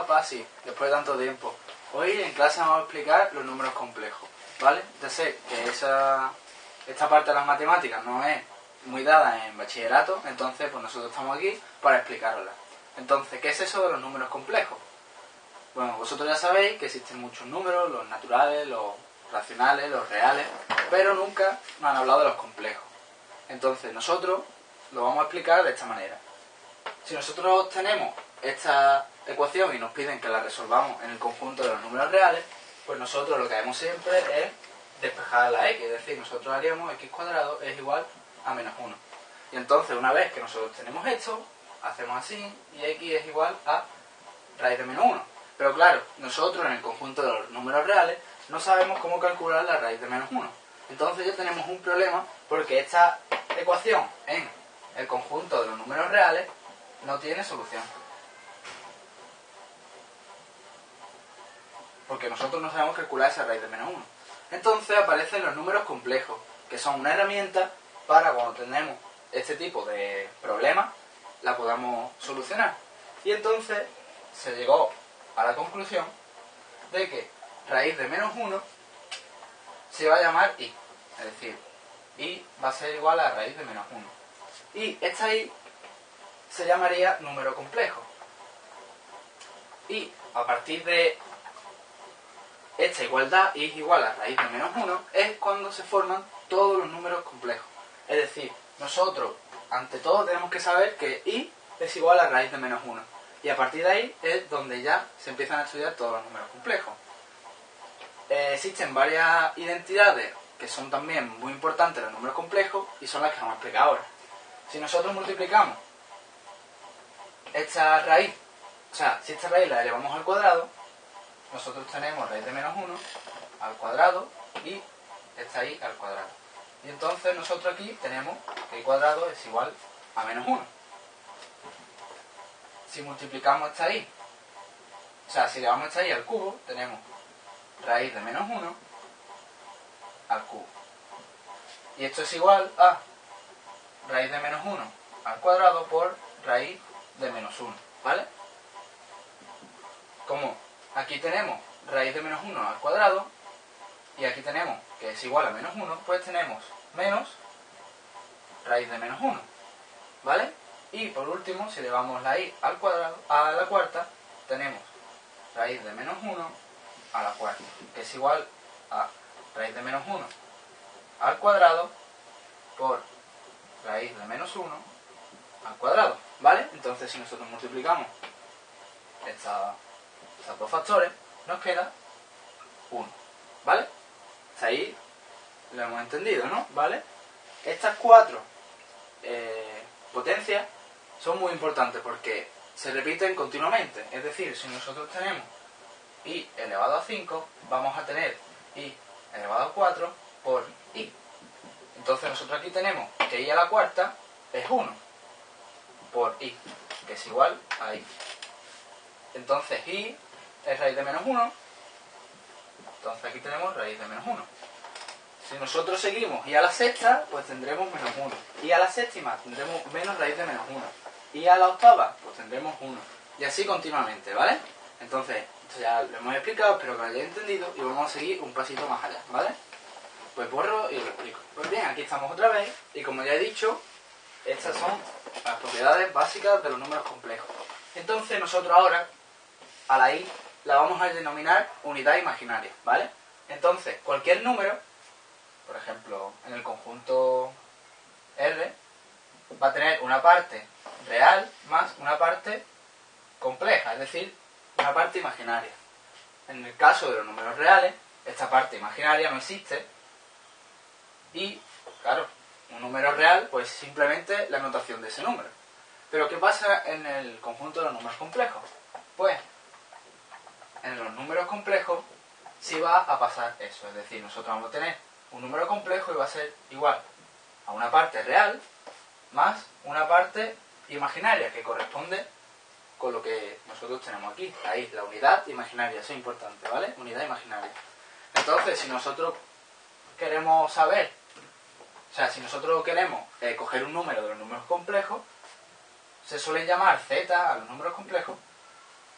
Hola, Pasi, después de tanto tiempo. Hoy en clase vamos a explicar los números complejos, ¿vale? Ya sé que esa, esta parte de las matemáticas no es muy dada en bachillerato, entonces pues nosotros estamos aquí para explicarosla. Entonces, ¿qué es eso de los números complejos? Bueno, vosotros ya sabéis que existen muchos números, los naturales, los racionales, los reales, pero nunca nos han hablado de los complejos. Entonces, nosotros lo vamos a explicar de esta manera. Si nosotros tenemos esta ecuación y nos piden que la resolvamos en el conjunto de los números reales, pues nosotros lo que haremos siempre es despejar la x, es decir, nosotros haríamos x cuadrado es igual a menos 1. Y entonces, una vez que nosotros tenemos esto, hacemos así, y x es igual a raíz de menos 1. Pero claro, nosotros en el conjunto de los números reales no sabemos cómo calcular la raíz de menos 1. Entonces ya tenemos un problema porque esta ecuación en el conjunto de los números reales no tiene solución. Porque nosotros no sabemos calcular esa raíz de menos 1. Entonces aparecen los números complejos, que son una herramienta para cuando tenemos este tipo de problemas, la podamos solucionar. Y entonces se llegó a la conclusión de que raíz de menos 1 se va a llamar i. Es decir, i va a ser igual a raíz de menos 1. Y esta i se llamaría número complejo. Y a partir de esta igualdad, i es igual a raíz de menos 1, es cuando se forman todos los números complejos. Es decir, nosotros, ante todo, tenemos que saber que i es igual a raíz de menos 1. Y a partir de ahí es donde ya se empiezan a estudiar todos los números complejos. Eh, existen varias identidades que son también muy importantes los números complejos y son las que vamos a explicar ahora. Si nosotros multiplicamos esta raíz, o sea, si esta raíz la elevamos al cuadrado, nosotros tenemos raíz de menos 1 al cuadrado y esta i al cuadrado. Y entonces nosotros aquí tenemos que i cuadrado es igual a menos 1. Si multiplicamos esta i, o sea, si elevamos esta i al cubo, tenemos raíz de menos 1 al cubo. Y esto es igual a raíz de menos 1 al cuadrado por raíz de menos 1, ¿vale? Como aquí tenemos raíz de menos 1 al cuadrado y aquí tenemos que es igual a menos 1, pues tenemos menos raíz de menos 1, ¿vale? Y por último, si elevamos la i al cuadrado, a la cuarta, tenemos raíz de menos 1 a la cuarta, que es igual a raíz de menos 1 al cuadrado por raíz de menos 1 al cuadrado, ¿vale? Entonces si nosotros multiplicamos estos dos factores, nos queda 1, ¿vale? Hasta ahí lo hemos entendido, ¿no? ¿Vale? Estas cuatro eh, potencias son muy importantes porque se repiten continuamente. Es decir, si nosotros tenemos i elevado a 5, vamos a tener i elevado a 4 por i. Entonces nosotros aquí tenemos que i a la cuarta es 1 por i, que es igual a i. Entonces i es raíz de menos 1, entonces aquí tenemos raíz de menos 1. Si nosotros seguimos i a la sexta, pues tendremos menos 1. Y a la séptima tendremos menos raíz de menos 1. Y a la octava, pues tendremos 1. Y así continuamente, ¿vale? Entonces, esto ya lo hemos explicado, espero que lo hayáis entendido y vamos a seguir un pasito más allá, ¿vale? Pues borro y lo explico. Pues bien, aquí estamos otra vez y como ya he dicho, estas son las propiedades básicas de los números complejos. Entonces nosotros ahora, a la i, la vamos a denominar unidad imaginaria, ¿vale? Entonces, cualquier número, por ejemplo, en el conjunto R, va a tener una parte real más una parte compleja, es decir, una parte imaginaria. En el caso de los números reales, esta parte imaginaria no existe y, claro, un número real, pues simplemente la notación de ese número. Pero ¿qué pasa en el conjunto de los números complejos? Pues, en los números complejos sí va a pasar eso, es decir, nosotros vamos a tener un número complejo y va a ser igual a una parte real más una parte imaginaria que corresponde con lo que nosotros tenemos aquí. Ahí, la unidad imaginaria, eso es importante, ¿vale? Unidad imaginaria. Entonces, si nosotros queremos saber, o sea, si nosotros queremos eh, coger un número de los números complejos, se suele llamar z a los números complejos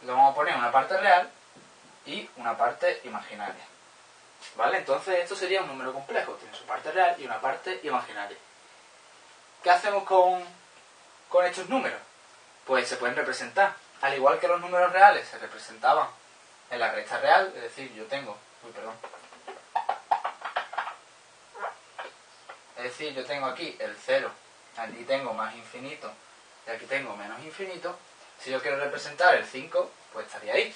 le vamos a poner una parte real y una parte imaginaria. ¿Vale? Entonces esto sería un número complejo, tiene su parte real y una parte imaginaria. ¿Qué hacemos con, con estos números? Pues se pueden representar. Al igual que los números reales se representaban en la recta real, es decir, yo tengo... Uy, perdón. Es decir, yo tengo aquí el 0, aquí tengo más infinito y aquí tengo menos infinito. Si yo quiero representar el 5, pues estaría ahí.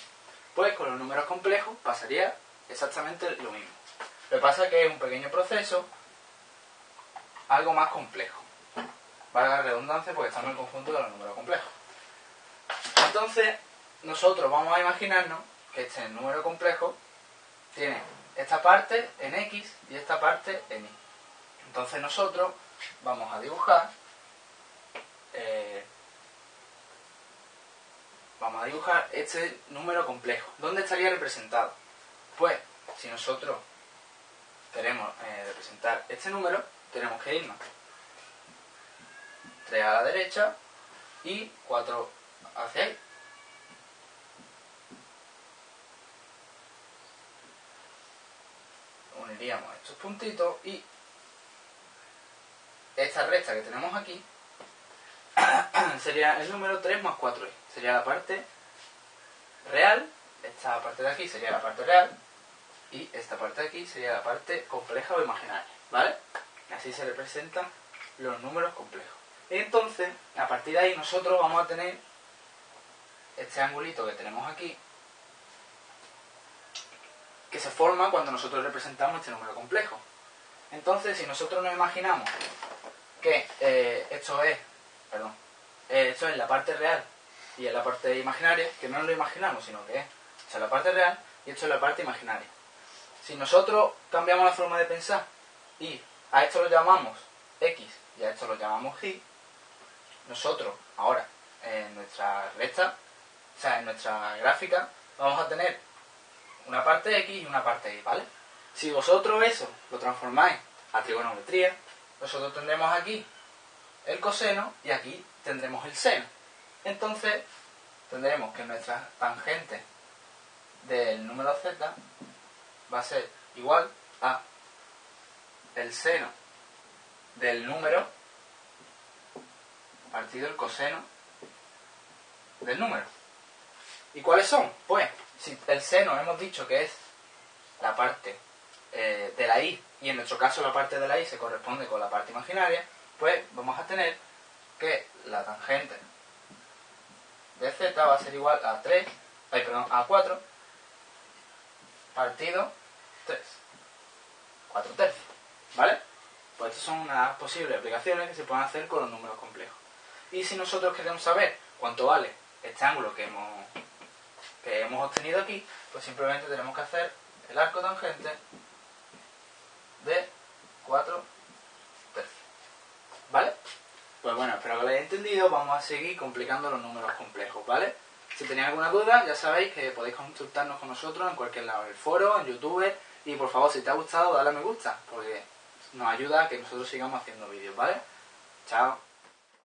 Pues con los números complejos pasaría exactamente lo mismo. Lo que pasa es que es un pequeño proceso, algo más complejo. Valga la redundancia porque estamos en el conjunto de los números complejos. Entonces, nosotros vamos a imaginarnos que este número complejo tiene esta parte en x y esta parte en y. Entonces nosotros vamos a dibujar eh, dibujar este número complejo. ¿Dónde estaría representado? Pues, si nosotros queremos eh, representar este número, tenemos que irnos 3 a la derecha y 4 hacia ahí. Uniríamos estos puntitos y esta recta que tenemos aquí sería el número 3 más 4 Sería la parte real, esta parte de aquí sería la parte real y esta parte de aquí sería la parte compleja o imaginaria, ¿vale? Así se representan los números complejos. Entonces, a partir de ahí nosotros vamos a tener este angulito que tenemos aquí que se forma cuando nosotros representamos este número complejo. Entonces, si nosotros nos imaginamos que eh, esto es, perdón, eh, esto es la parte real y en la parte imaginaria, que no lo imaginamos, sino que es, es la parte real y esto es la parte imaginaria. Si nosotros cambiamos la forma de pensar y a esto lo llamamos x y a esto lo llamamos y, nosotros ahora en nuestra recta, o sea, en nuestra gráfica, vamos a tener una parte x y una parte y, ¿vale? Si vosotros eso lo transformáis a trigonometría, nosotros tendremos aquí el coseno y aquí tendremos el seno. Entonces tendremos que nuestra tangente del número z va a ser igual a el seno del número partido el coseno del número. ¿Y cuáles son? Pues, si el seno hemos dicho que es la parte eh, de la i y en nuestro caso la parte de la y se corresponde con la parte imaginaria, pues vamos a tener que la tangente de z va a ser igual a 3, ay, perdón, a 4 partido 3. 4 tercios. ¿Vale? Pues estas son unas posibles aplicaciones que se pueden hacer con los números complejos. Y si nosotros queremos saber cuánto vale este ángulo que hemos, que hemos obtenido aquí, pues simplemente tenemos que hacer el arco tangente de 4 tercios. ¿Vale? Pues bueno, espero que lo hayáis entendido. Vamos a seguir complicando los números complejos, ¿vale? Si tenéis alguna duda, ya sabéis que podéis consultarnos con nosotros en cualquier lado, en el foro, en YouTube. Y por favor, si te ha gustado, dale a me gusta, porque nos ayuda a que nosotros sigamos haciendo vídeos, ¿vale? Chao.